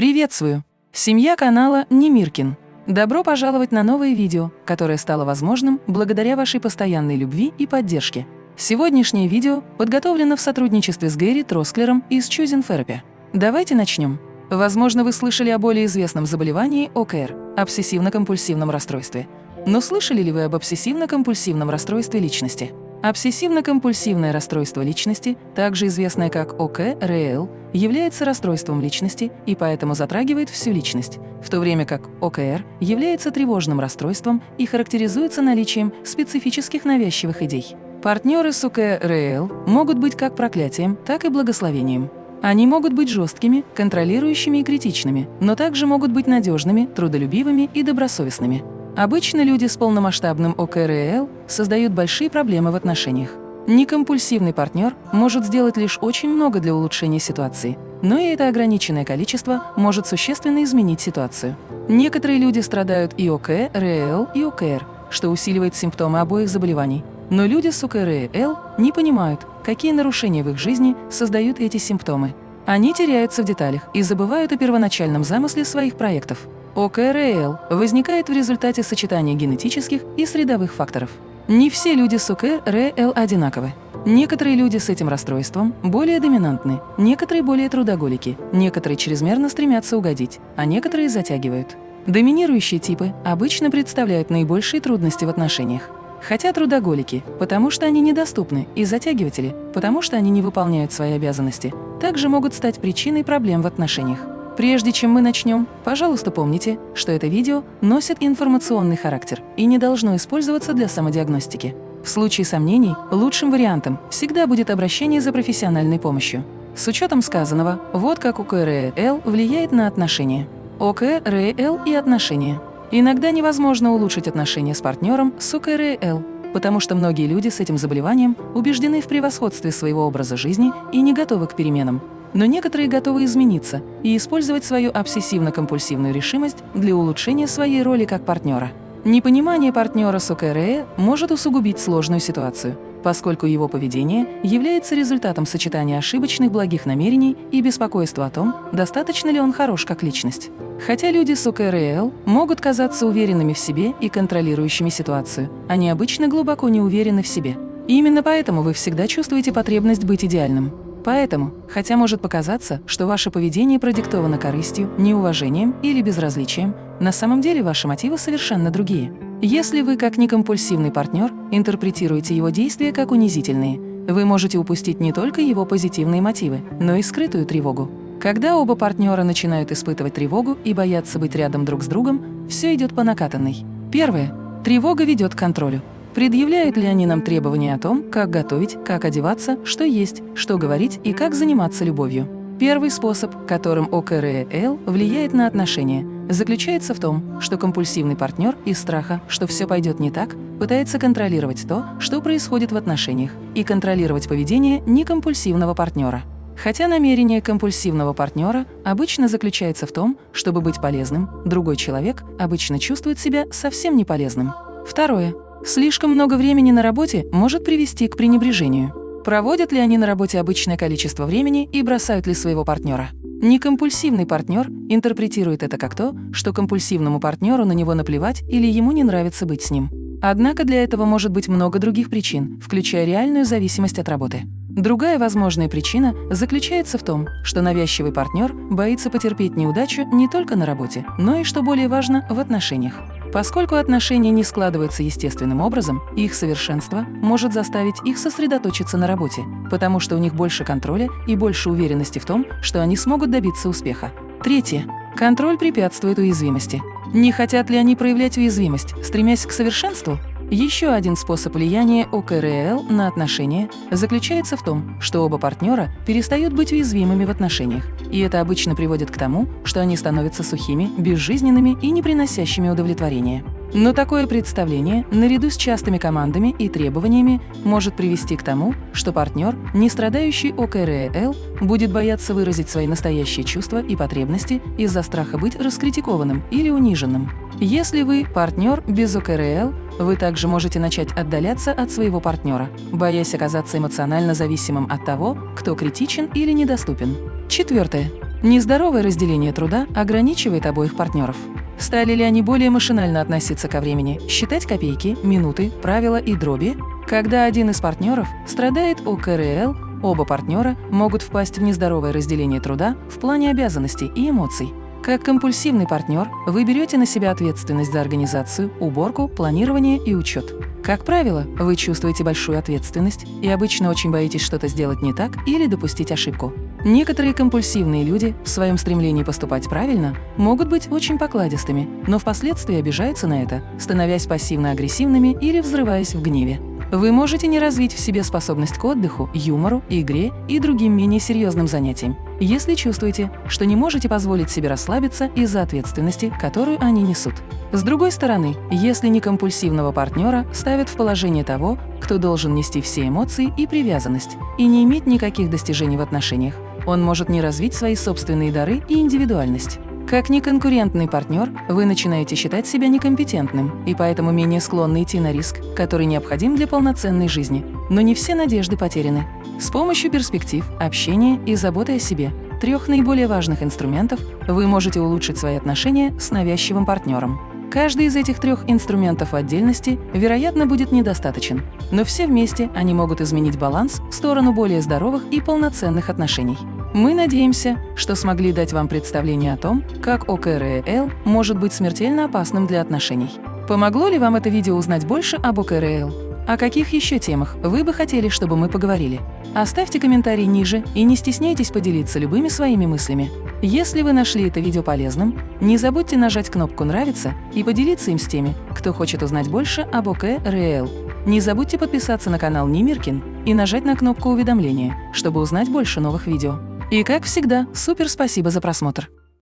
Приветствую! Семья канала Немиркин. Добро пожаловать на новое видео, которое стало возможным благодаря вашей постоянной любви и поддержке. Сегодняшнее видео подготовлено в сотрудничестве с Гэри Тросклером из Choosing Therapy. Давайте начнем. Возможно, вы слышали о более известном заболевании ОКР – обсессивно-компульсивном расстройстве. Но слышали ли вы об обсессивно-компульсивном расстройстве личности? Обсессивно-компульсивное расстройство личности, также известное как ОКРЛ, является расстройством личности и поэтому затрагивает всю личность, в то время как ОКР является тревожным расстройством и характеризуется наличием специфических навязчивых идей. Партнеры с ОКРЛ могут быть как проклятием, так и благословением. Они могут быть жесткими, контролирующими и критичными, но также могут быть надежными, трудолюбивыми и добросовестными. Обычно люди с полномасштабным ОКРЛ создают большие проблемы в отношениях. Некомпульсивный партнер может сделать лишь очень много для улучшения ситуации, но и это ограниченное количество может существенно изменить ситуацию. Некоторые люди страдают и ОКРЛ, и ОКР, что усиливает симптомы обоих заболеваний. Но люди с ОКРЛ не понимают, какие нарушения в их жизни создают эти симптомы. Они теряются в деталях и забывают о первоначальном замысле своих проектов. ОКРЛ возникает в результате сочетания генетических и средовых факторов. Не все люди с ОКРЛ одинаковы. Некоторые люди с этим расстройством более доминантны, некоторые более трудоголики, некоторые чрезмерно стремятся угодить, а некоторые затягивают. Доминирующие типы обычно представляют наибольшие трудности в отношениях. Хотя трудоголики, потому что они недоступны, и затягиватели, потому что они не выполняют свои обязанности, также могут стать причиной проблем в отношениях. Прежде чем мы начнем, пожалуйста, помните, что это видео носит информационный характер и не должно использоваться для самодиагностики. В случае сомнений, лучшим вариантом всегда будет обращение за профессиональной помощью. С учетом сказанного, вот как ОКРЛ влияет на отношения. ОКРЛ и отношения. Иногда невозможно улучшить отношения с партнером с ОКРЛ, потому что многие люди с этим заболеванием убеждены в превосходстве своего образа жизни и не готовы к переменам. Но некоторые готовы измениться и использовать свою обсессивно-компульсивную решимость для улучшения своей роли как партнера. Непонимание партнера с ОКРЭ может усугубить сложную ситуацию, поскольку его поведение является результатом сочетания ошибочных благих намерений и беспокойства о том, достаточно ли он хорош как личность. Хотя люди с ОКРЛ могут казаться уверенными в себе и контролирующими ситуацию, они обычно глубоко не уверены в себе. И именно поэтому вы всегда чувствуете потребность быть идеальным. Поэтому, хотя может показаться, что ваше поведение продиктовано корыстью, неуважением или безразличием, на самом деле ваши мотивы совершенно другие. Если вы, как некомпульсивный партнер, интерпретируете его действия как унизительные, вы можете упустить не только его позитивные мотивы, но и скрытую тревогу. Когда оба партнера начинают испытывать тревогу и боятся быть рядом друг с другом, все идет по накатанной. Первое. Тревога ведет к контролю. Предъявляют ли они нам требования о том, как готовить, как одеваться, что есть, что говорить и как заниматься любовью? Первый способ, которым ОКРЛ влияет на отношения, заключается в том, что компульсивный партнер из страха, что все пойдет не так, пытается контролировать то, что происходит в отношениях, и контролировать поведение некомпульсивного партнера. Хотя намерение компульсивного партнера обычно заключается в том, чтобы быть полезным, другой человек обычно чувствует себя совсем не полезным. Второе. Слишком много времени на работе может привести к пренебрежению. Проводят ли они на работе обычное количество времени и бросают ли своего партнера? Некомпульсивный партнер интерпретирует это как то, что компульсивному партнеру на него наплевать или ему не нравится быть с ним. Однако для этого может быть много других причин, включая реальную зависимость от работы. Другая возможная причина заключается в том, что навязчивый партнер боится потерпеть неудачу не только на работе, но и, что более важно, в отношениях. Поскольку отношения не складываются естественным образом, их совершенство может заставить их сосредоточиться на работе, потому что у них больше контроля и больше уверенности в том, что они смогут добиться успеха. Третье. Контроль препятствует уязвимости. Не хотят ли они проявлять уязвимость, стремясь к совершенству? Еще один способ влияния ОКРЛ на отношения заключается в том, что оба партнера перестают быть уязвимыми в отношениях, и это обычно приводит к тому, что они становятся сухими, безжизненными и не приносящими удовлетворения. Но такое представление, наряду с частыми командами и требованиями, может привести к тому, что партнер, не страдающий ОКРЛ, будет бояться выразить свои настоящие чувства и потребности из-за страха быть раскритикованным или униженным. Если вы партнер без ОКРЛ, вы также можете начать отдаляться от своего партнера, боясь оказаться эмоционально зависимым от того, кто критичен или недоступен. Четвертое. Нездоровое разделение труда ограничивает обоих партнеров. Стали ли они более машинально относиться ко времени, считать копейки, минуты, правила и дроби? Когда один из партнеров страдает ОКРЛ, оба партнера могут впасть в нездоровое разделение труда в плане обязанностей и эмоций. Как компульсивный партнер вы берете на себя ответственность за организацию, уборку, планирование и учет. Как правило, вы чувствуете большую ответственность и обычно очень боитесь что-то сделать не так или допустить ошибку. Некоторые компульсивные люди в своем стремлении поступать правильно могут быть очень покладистыми, но впоследствии обижаются на это, становясь пассивно-агрессивными или взрываясь в гневе. Вы можете не развить в себе способность к отдыху, юмору, игре и другим менее серьезным занятиям, если чувствуете, что не можете позволить себе расслабиться из-за ответственности, которую они несут. С другой стороны, если некомпульсивного партнера ставят в положение того, кто должен нести все эмоции и привязанность, и не иметь никаких достижений в отношениях, он может не развить свои собственные дары и индивидуальность. Как неконкурентный партнер, вы начинаете считать себя некомпетентным и поэтому менее склонны идти на риск, который необходим для полноценной жизни. Но не все надежды потеряны. С помощью перспектив, общения и заботы о себе, трех наиболее важных инструментов, вы можете улучшить свои отношения с навязчивым партнером. Каждый из этих трех инструментов в отдельности, вероятно, будет недостаточен, но все вместе они могут изменить баланс в сторону более здоровых и полноценных отношений. Мы надеемся, что смогли дать вам представление о том, как ОКРЛ может быть смертельно опасным для отношений. Помогло ли вам это видео узнать больше об ОКРЛ? О каких еще темах вы бы хотели, чтобы мы поговорили? Оставьте комментарий ниже и не стесняйтесь поделиться любыми своими мыслями. Если вы нашли это видео полезным, не забудьте нажать кнопку «Нравится» и поделиться им с теми, кто хочет узнать больше об ОКРЛ. Не забудьте подписаться на канал Немиркин и нажать на кнопку уведомления, чтобы узнать больше новых видео. И как всегда, супер спасибо за просмотр!